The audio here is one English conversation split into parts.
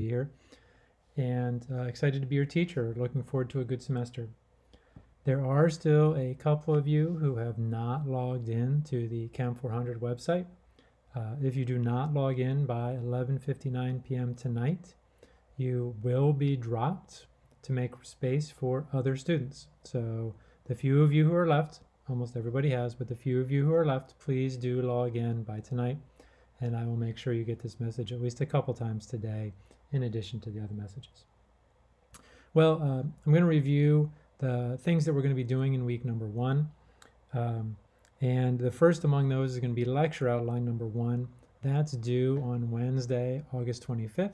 here and uh, excited to be your teacher. Looking forward to a good semester. There are still a couple of you who have not logged in to the Chem 400 website. Uh, if you do not log in by 11:59 p.m. tonight, you will be dropped to make space for other students. So the few of you who are left, almost everybody has, but the few of you who are left, please do log in by tonight, and I will make sure you get this message at least a couple times today in addition to the other messages. Well, uh, I'm going to review the things that we're going to be doing in week number one. Um, and the first among those is going to be lecture outline number one. That's due on Wednesday, August 25th.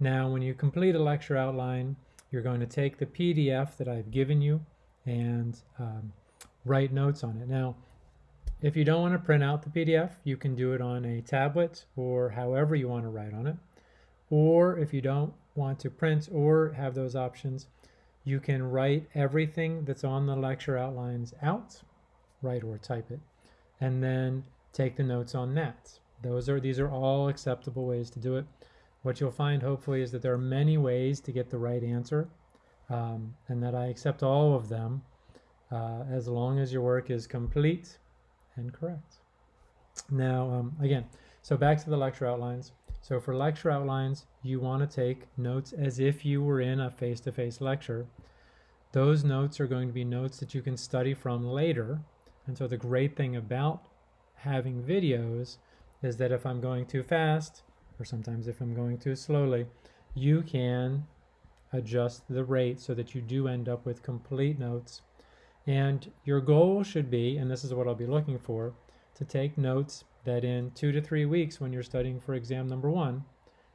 Now, when you complete a lecture outline, you're going to take the PDF that I've given you and um, write notes on it. Now, if you don't want to print out the PDF, you can do it on a tablet or however you want to write on it. Or if you don't want to print or have those options, you can write everything that's on the lecture outlines out, write or type it, and then take the notes on that. Those are these are all acceptable ways to do it. What you'll find hopefully is that there are many ways to get the right answer um, and that I accept all of them uh, as long as your work is complete and correct. Now, um, again, so back to the lecture outlines. So for lecture outlines, you want to take notes as if you were in a face-to-face -face lecture. Those notes are going to be notes that you can study from later. And so the great thing about having videos is that if I'm going too fast, or sometimes if I'm going too slowly, you can adjust the rate so that you do end up with complete notes. And your goal should be, and this is what I'll be looking for, to take notes that in two to three weeks when you're studying for exam number one,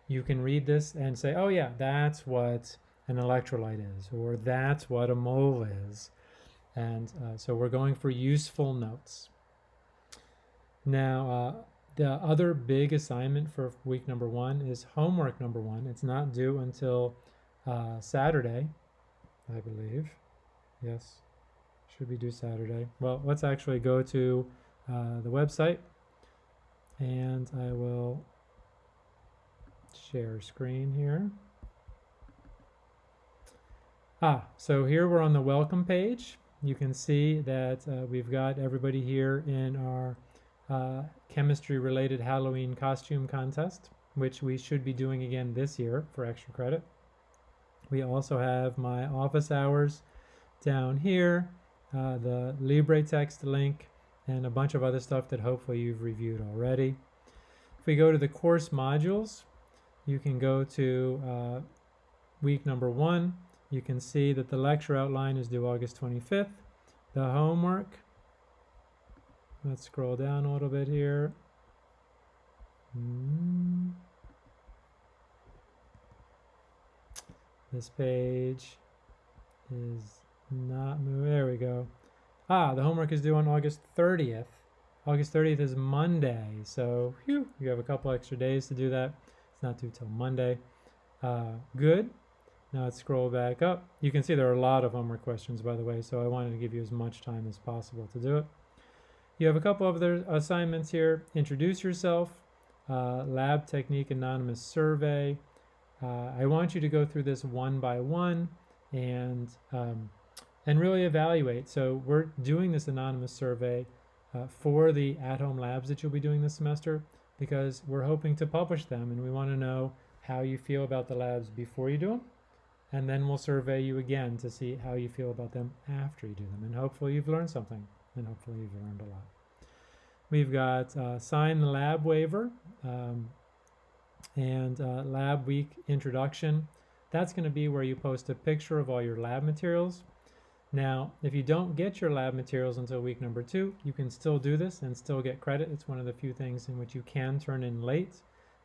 you can read this and say, oh yeah, that's what an electrolyte is, or that's what a mole is. And uh, so we're going for useful notes. Now, uh, the other big assignment for week number one is homework number one. It's not due until uh, Saturday, I believe. Yes, should be due Saturday. Well, let's actually go to uh, the website and I will share screen here. Ah, so here we're on the welcome page. You can see that uh, we've got everybody here in our uh, chemistry related Halloween costume contest, which we should be doing again this year for extra credit. We also have my office hours down here, uh, the LibreText link, and a bunch of other stuff that hopefully you've reviewed already. If we go to the course modules, you can go to uh, week number one. You can see that the lecture outline is due August 25th. The homework, let's scroll down a little bit here. Mm. This page is not moving. There we go. Ah, the homework is due on August 30th. August 30th is Monday, so whew, you have a couple extra days to do that. It's not due till Monday. Uh, good. Now let's scroll back up. You can see there are a lot of homework questions, by the way, so I wanted to give you as much time as possible to do it. You have a couple of other assignments here. Introduce yourself, uh, lab technique anonymous survey. Uh, I want you to go through this one by one and um, and really evaluate. So we're doing this anonymous survey uh, for the at-home labs that you'll be doing this semester because we're hoping to publish them and we want to know how you feel about the labs before you do them and then we'll survey you again to see how you feel about them after you do them and hopefully you've learned something and hopefully you've learned a lot. We've got uh, sign the lab waiver um, and uh, lab week introduction. That's going to be where you post a picture of all your lab materials now, if you don't get your lab materials until week number two, you can still do this and still get credit. It's one of the few things in which you can turn in late.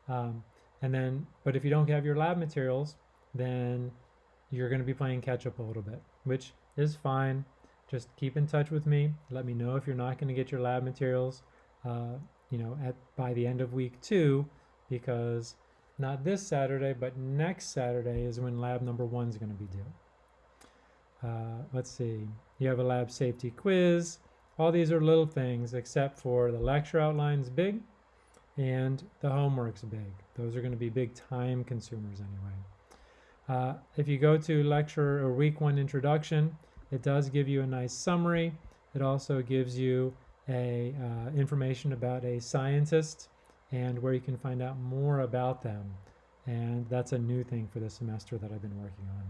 Um, and then, but if you don't have your lab materials, then you're going to be playing catch up a little bit, which is fine. Just keep in touch with me. Let me know if you're not going to get your lab materials, uh, you know, at by the end of week two, because not this Saturday, but next Saturday is when lab number one is going to be due. Uh, let's see, you have a lab safety quiz. All these are little things except for the lecture outline's big and the homework's big. Those are going to be big time consumers anyway. Uh, if you go to lecture or week one introduction, it does give you a nice summary. It also gives you a uh, information about a scientist and where you can find out more about them. And that's a new thing for this semester that I've been working on.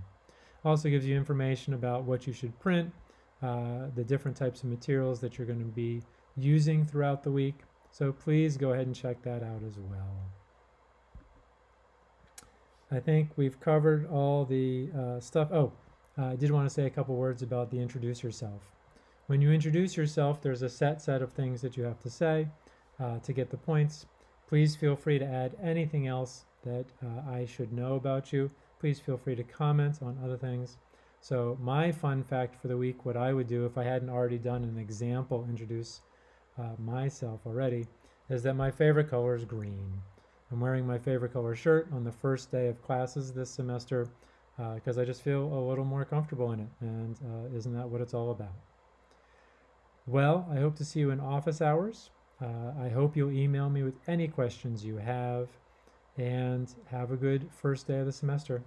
Also gives you information about what you should print, uh, the different types of materials that you're going to be using throughout the week. So please go ahead and check that out as well. I think we've covered all the uh, stuff. Oh, uh, I did want to say a couple words about the introduce yourself. When you introduce yourself, there's a set set of things that you have to say uh, to get the points. Please feel free to add anything else that uh, I should know about you. Please feel free to comment on other things. So my fun fact for the week, what I would do if I hadn't already done an example introduce uh, myself already, is that my favorite color is green. I'm wearing my favorite color shirt on the first day of classes this semester because uh, I just feel a little more comfortable in it. And uh, isn't that what it's all about? Well, I hope to see you in office hours. Uh, I hope you'll email me with any questions you have. And have a good first day of the semester.